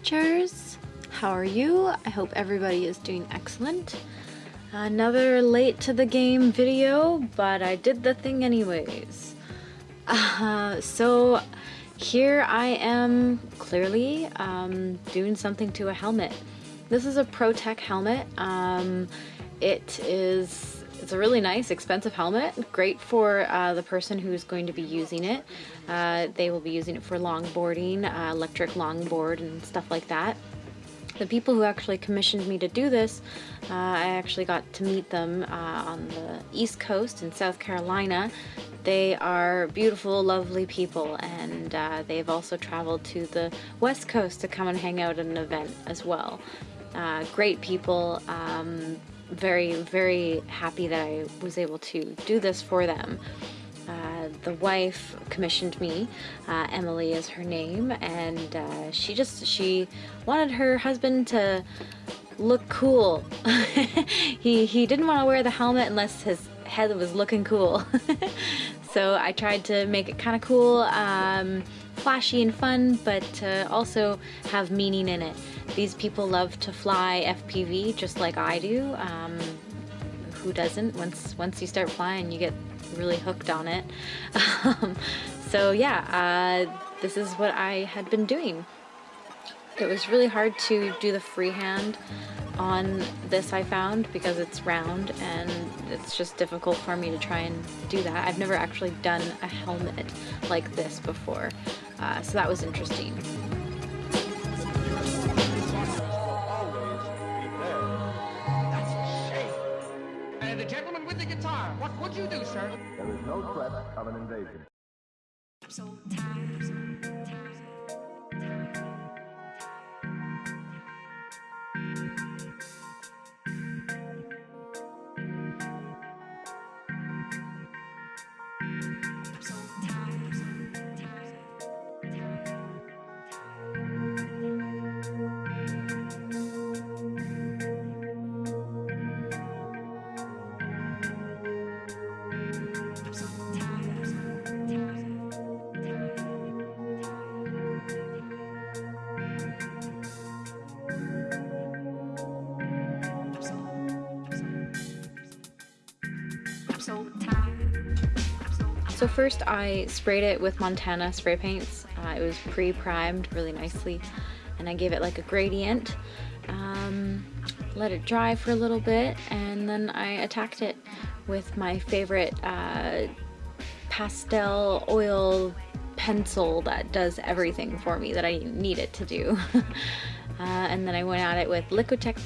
creatures! How are you? I hope everybody is doing excellent. Another late to the game video, but I did the thing anyways. Uh, so here I am clearly um, doing something to a helmet. This is a Pro-Tec helmet. Um, it is it's a really nice, expensive helmet. Great for uh, the person who's going to be using it. Uh, they will be using it for longboarding, uh, electric longboard and stuff like that. The people who actually commissioned me to do this, uh, I actually got to meet them uh, on the East Coast in South Carolina. They are beautiful, lovely people, and uh, they've also traveled to the West Coast to come and hang out at an event as well. Great people, um, very, very happy that I was able to do this for them. Uh, the wife commissioned me, uh, Emily is her name, and uh, she just, she wanted her husband to look cool. he, he didn't want to wear the helmet unless his head was looking cool. so I tried to make it kind of cool, um, flashy and fun, but also have meaning in it. These people love to fly FPV just like I do. Um, who doesn't? Once once you start flying, you get really hooked on it. Um, so yeah, uh, this is what I had been doing. It was really hard to do the freehand on this I found because it's round and it's just difficult for me to try and do that. I've never actually done a helmet like this before, uh, so that was interesting. What would you do, sir? There is no threat of an invasion. So first I sprayed it with Montana spray paints. Uh, it was pre-primed really nicely and I gave it like a gradient. Um, let it dry for a little bit and then I attacked it with my favorite uh, pastel oil pencil that does everything for me that I need it to do. uh, and then I went at it with Liquitex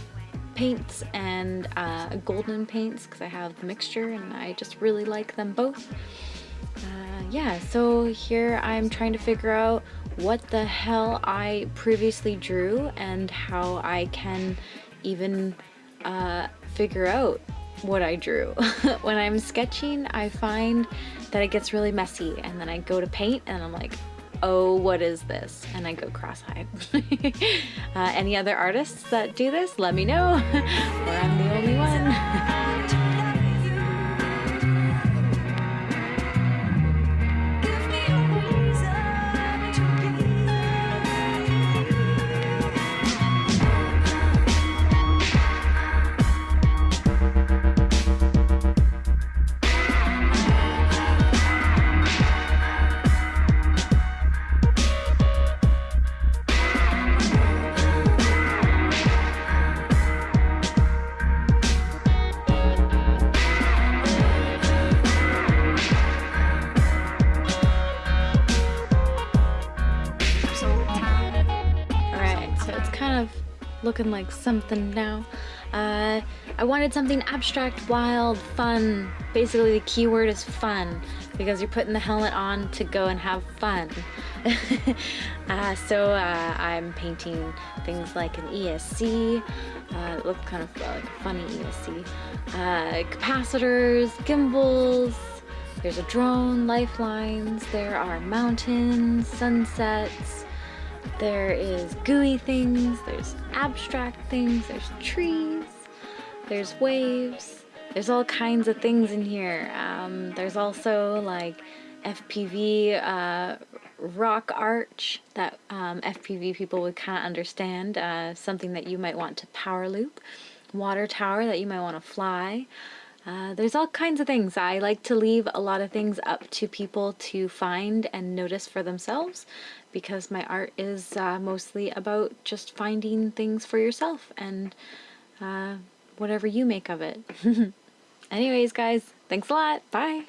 paints and uh, golden paints because I have the mixture and I just really like them both. Yeah, so here I'm trying to figure out what the hell I previously drew and how I can even uh, figure out what I drew. when I'm sketching, I find that it gets really messy and then I go to paint and I'm like, oh, what is this? And I go cross-eyed. uh, any other artists that do this, let me know, or I'm the only one. Looking like something now. Uh, I wanted something abstract, wild, fun. Basically the keyword is fun because you're putting the helmet on to go and have fun. uh, so uh, I'm painting things like an ESC, uh, it looked kind of like a funny ESC, uh, capacitors, gimbals, there's a drone, lifelines, there are mountains, sunsets, there is gooey things, there's abstract things, there's trees, there's waves, there's all kinds of things in here. Um, there's also like FPV uh, rock arch that um, FPV people would kind of understand, uh, something that you might want to power loop, water tower that you might want to fly. Uh, there's all kinds of things. I like to leave a lot of things up to people to find and notice for themselves because my art is uh, mostly about just finding things for yourself and uh, whatever you make of it. Anyways, guys, thanks a lot. Bye.